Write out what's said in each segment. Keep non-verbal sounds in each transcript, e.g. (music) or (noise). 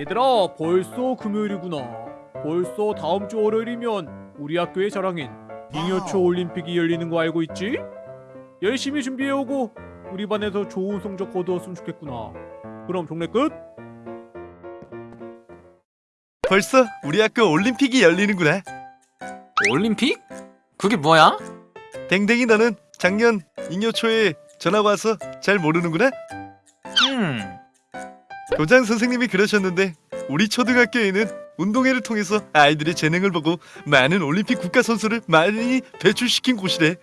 얘들아 벌써 금요일이구나 벌써 다음 주 월요일이면 우리 학교의 자랑인 잉여초 올림픽이 열리는 거 알고 있지? 열심히 준비해오고 우리 반에서 좋은 성적 거두었으면 좋겠구나 그럼 종례 끝? 벌써 우리 학교 올림픽이 열리는구나. 올림픽? 그게 뭐야? 댕댕이 너는 작년 잉여초에 전화 와서 잘 모르는구나. 음, 교장 선생님이 그러셨는데 우리 초등학교에는 운동회를 통해서 아이들의 재능을 보고 많은 올림픽 국가 선수를 많이 배출시킨 곳이래.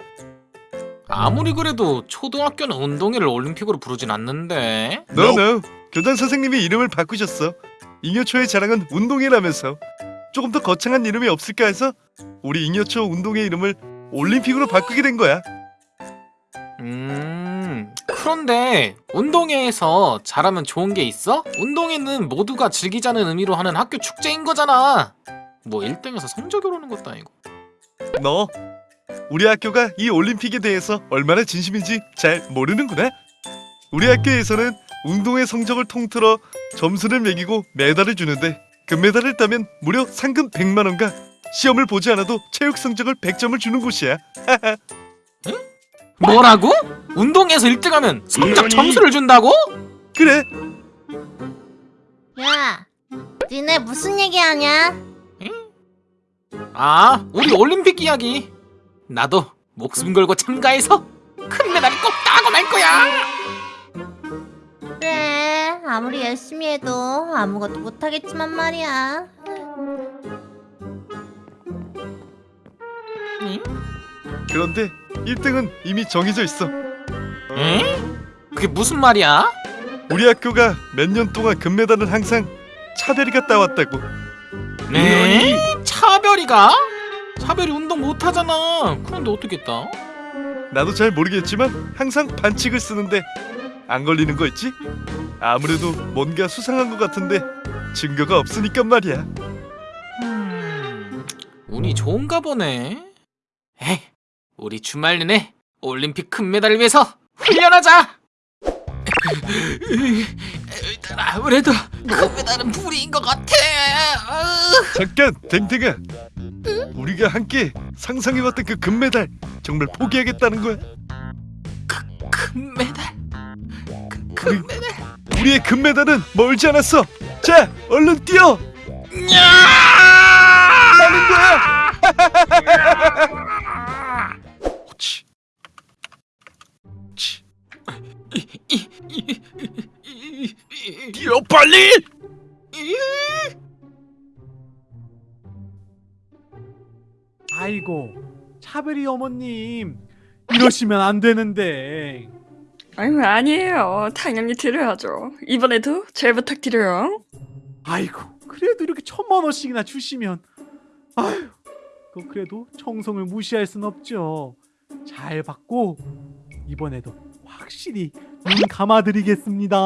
아무리 그래도 초등학교는 운동회를 올림픽으로 부르진 않는데. 너너 교장 선생님이 이름을 바꾸셨어. 잉여초의 자랑은 운동회라면서 조금 더 거창한 이름이 없을까 해서 우리 잉여초 운동회 이름을 올림픽으로 바꾸게 된 거야. 음, 그런데 운동회에서 잘하면 좋은 게 있어? 운동회는 모두가 즐기자는 의미로 하는 학교 축제인 거잖아. 뭐 1등에서 성적이 오르는 것도 아니고. 너 우리 학교가 이 올림픽에 대해서 얼마나 진심인지 잘 모르는구나. 우리 학교에서는 운동회 성적을 통틀어 점수를 매기고 메달을 주는데 금메달을 따면 무려 상금 100만 원과 시험을 보지 않아도 체육 성적을 100점을 주는 곳이야. 뭐라고? 운동회에서 1등하면 성적? 점수를 준다고? 그래. 야, 니네 무슨 얘기하냐? 아, 우리 올림픽 이야기. 나도 목숨 걸고 참가해서 큰 메달 꼭 따고 말 거야. 그래, 아무리 열심히 해도 아무것도 못하겠지만 말이야. 응? 그런데 1등은 이미 정해져 있어. 에? 그게 무슨 말이야? 우리 학교가 몇 년 동안 금메달을 항상 차별이가 따왔다고. 네? 차별이가? 차별이 운동 못 하잖아. 그런데 어떻게 따? 나도 잘 모르겠지만 항상 반칙을 쓰는데 안 걸리는 거 있지? 아무래도 뭔가 수상한 것 같은데 증거가 없으니까 말이야. 음, 운이 좋은가 보네. 에이, 우리 주말 내내 올림픽 금메달을 위해서 훈련하자. (laughs) 아무래도 금메달은 불이인 것 같아. 잠깐 댕댕아. 우리가 함께 상상해왔던 그 금메달 정말 포기하겠다는 거야? 금메달. 그, 금메달. 우리의 금메달은 멀지 않았어. 자, 얼른 뛰어. 나는 거야. (laughs) 뛰어 빨리. 아이고 차별이 어머님. 이러시면 안 되는데. 아유 아니에요. 당연히 드려야죠. 이번에도 잘 부탁드려요. 아이고 그래도 이렇게 천만 원씩이나 주시면. 아유 그 그래도 청성을 무시할 순 없죠. 잘 받고 이번에도 확실히 눈 감아드리겠습니다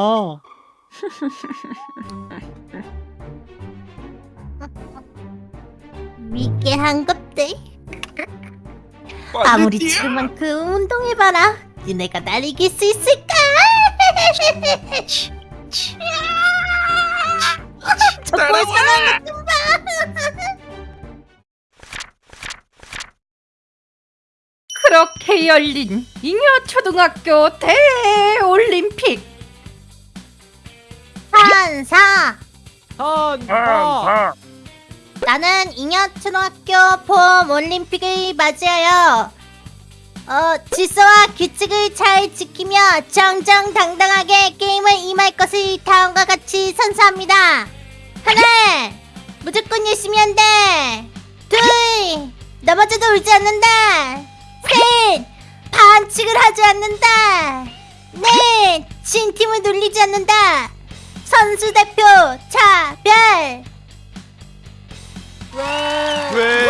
믿게 한 것들. 아무리 지금만 그 운동해봐라. 니네가 날 이길 수 있을까? 정말 사랑해. 그렇게 열린 잉여 초등학교 대올림 한사 나는 잉여초등학교 봄 올림픽을 맞이하여 어, 질서와 규칙을 잘 지키며 정정당당하게 게임을 임할 것을 다음과 같이 선서합니다. 하나, 무조건 열심히 한다. 둘, 넘어져도 울지 않는다. 셋, 반칙을 하지 않는다. 넷, 진 팀을 놀리지 않는다. 선수 대표 차별. 왜?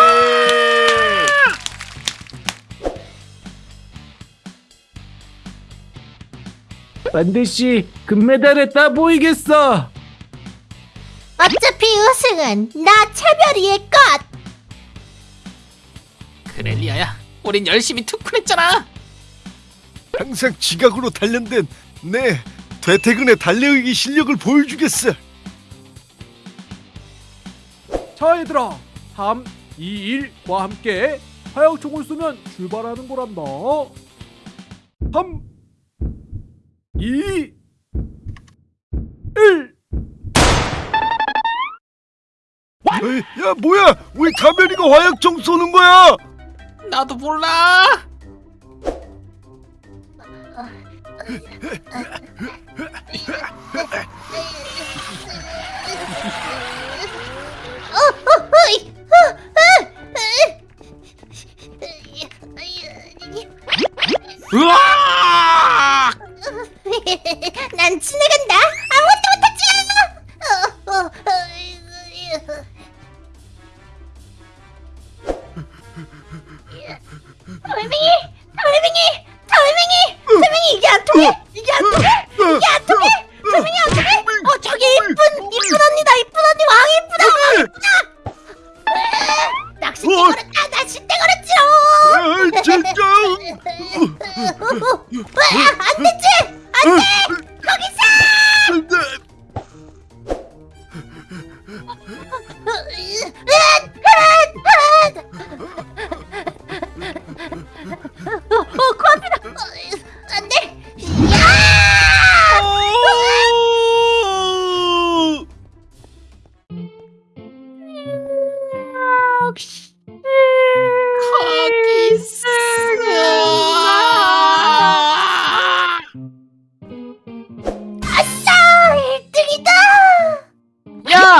반드시 금메달에 따 보이겠어 어차피 우승은 나 차별이의 것. 그래 리아야, 우린 열심히 투쿨했잖아. 항상 지각으로 단련된 내 되태근의 달려이기 실력을 보여주겠어. 자 얘들아. 3, 2, 1과 함께 화약총을 쏘면 출발하는 거란다. 3 2 1 에이, 야 뭐야? 왜 가면이가 화약총 쏘는 거야? 나도 몰라. (laughs) 난 지나간다. 아무것도 못하지. 어, 어, 어, (laughs) 돌멩이, 돌멩이, 돌멩이, 돌멩이? 이게 안 통해?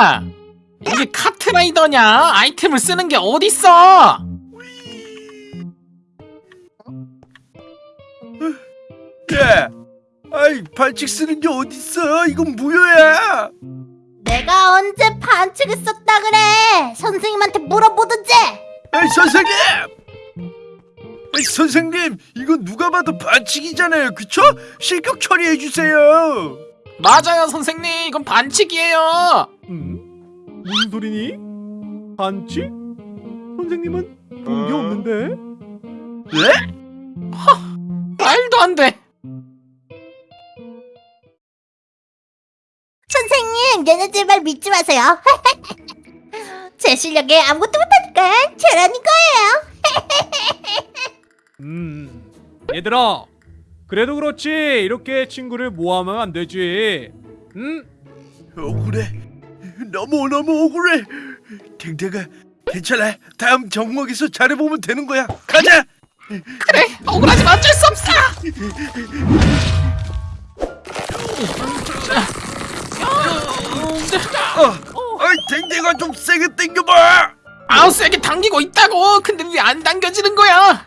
야! 이게 카트라이더냐? 아이템을 쓰는 게 어딨어? 야 아이 반칙 쓰는 게 어딨어 이건 무효야 내가 언제 반칙을 썼다 그래? 선생님한테 물어보든지. 에이 선생님 에이 선생님 이건 누가 봐도 반칙이잖아요 그쵸? 실격 처리해 주세요 맞아요, 선생님. 이건 반칙이에요. 음? 무슨 소리니? 반칙? 선생님은 본 게 없는데? 네? 말도 안 돼. 선생님, 얘네들 말 믿지 마세요. (laughs) 제 실력에 아무것도 못하니까 저라는 거예요. (laughs) 음 얘들아 그래도 그렇지. 이렇게 친구를 모하면 안 되지. 응? 억울해. 너무 너무 억울해. 댕댕아 괜찮아. 다음 정목에서 잘해보면 되는 거야. 가자! 그래, 억울하지만 어쩔 수 없어. 어, 아이 댕댕아 좀 세게 당겨봐. 아우 세게 당기고 있다고. 근데 왜 안 당겨지는 거야?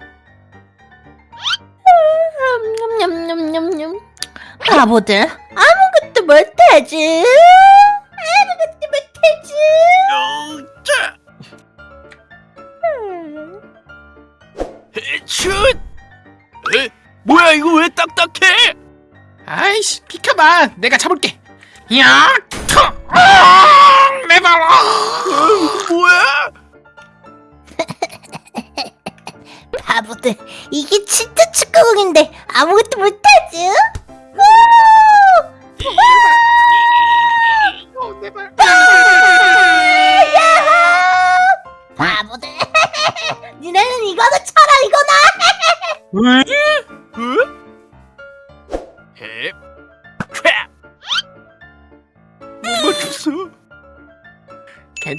바보들, 아무것도 못하지. 아무것도 못하지. 어, 자슛 에? 뭐야 이거 왜 딱딱해 아이씨, 비켜봐. 내가 잡을게. 야, 터, 아, 내 발. 아. 어, 뭐야 (laughs) 바보들, 이게 진짜 축구공인데 아무것도 못하지.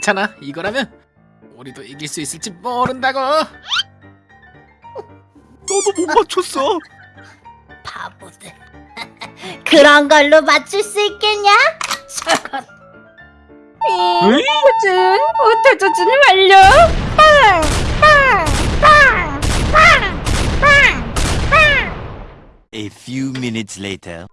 괜찮아. 이거라면 우리도 이길 수 있을지 모른다고. 너도 못 맞췄어 (laughs) 바보들. (laughs) 그런 걸로 맞출 수 있겠냐? 저건. 응? auto 조준 완료. 빵! 빵! 빵! 빵! 빵! 빵! A few minutes later.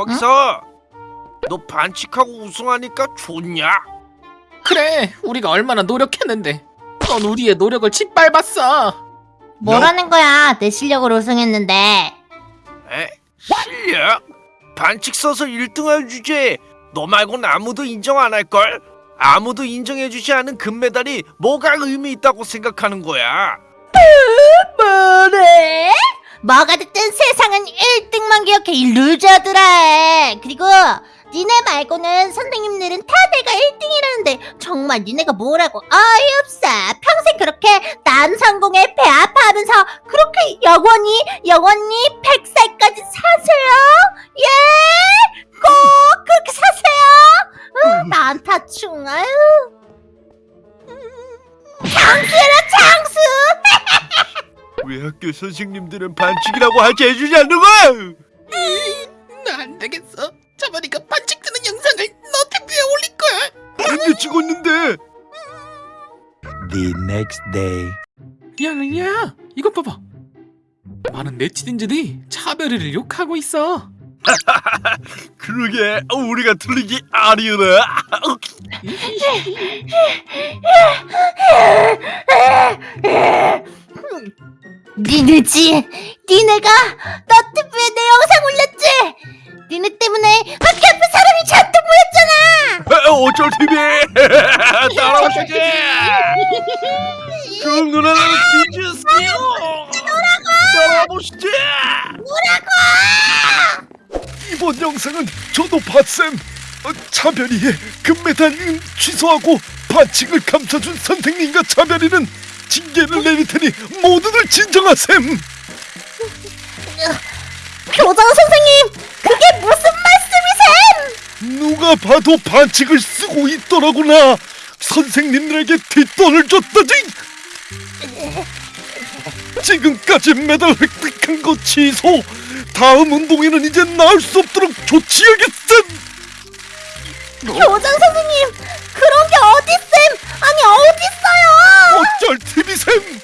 거기서 너 반칙하고 우승하니까 좋냐? 그래, 우리가 얼마나 노력했는데. 넌 우리의 노력을 짓밟았어. 뭐라는 거야? 내 실력으로 우승했는데. 에? 실력? 반칙 써서 1등할 주제. 너 말고는 아무도 인정 안 할걸? 아무도 인정해주지 않은 금메달이 뭐가 의미 있다고 생각하는 거야? 뭐래? 뭐가 됐든 세상은 1등만 기억해 이 루저들아 그리고 니네 말고는 선생님들은 다 내가 1등이라는데 정말 니네가 뭐라고 어이없어 평생 그렇게 남성공에 배 아파하면서 그렇게 영원히 영원히 100살까지 사세요? 예? 꼭 그렇게 사세요? 어, 난타충 아유 장수 왜 학교 선생님들은 반칙이라고 하지 해주지 않는 거야? 나안 되겠어. 자만이가 반칙 드는 영상을 너튜브에 올릴 거야. 근데 찍었는데 The next day. 야, 야, 이것 봐봐. 많은 네티즌들이 차별이를 욕하고 있어. (laughs) 그러게 우리가 틀리기 아니오나 (laughs) (laughs) 니네지? 니네가 너튜브에 내 영상 올렸지? 니네 때문에 학교 앞에 사람이 잔뜩 모였잖아! 어쩔 TV (laughs) 따라오시지 (laughs) 그 누나는 뒤주세요 따라와보시지 이번 영상은 저도 봤음 어, 차별이의 금메달 은 취소하고 반칙을 감춰준 선생님과 차별이는 징계를 내릴 테니 모두들 진정하셈 교장 선생님! 그게 무슨 말씀이셈! 누가 봐도 반칙을 쓰고 있더라구나 선생님들에게 뒷돈을 줬다지 지금까지 메달 획득한 거 취소 다음 운동에는 이제 나올 수 없도록 조치하겠음 교장 선생님! 그런 게 어딨셈! 아니 어딨어요! 어쩔 TV셈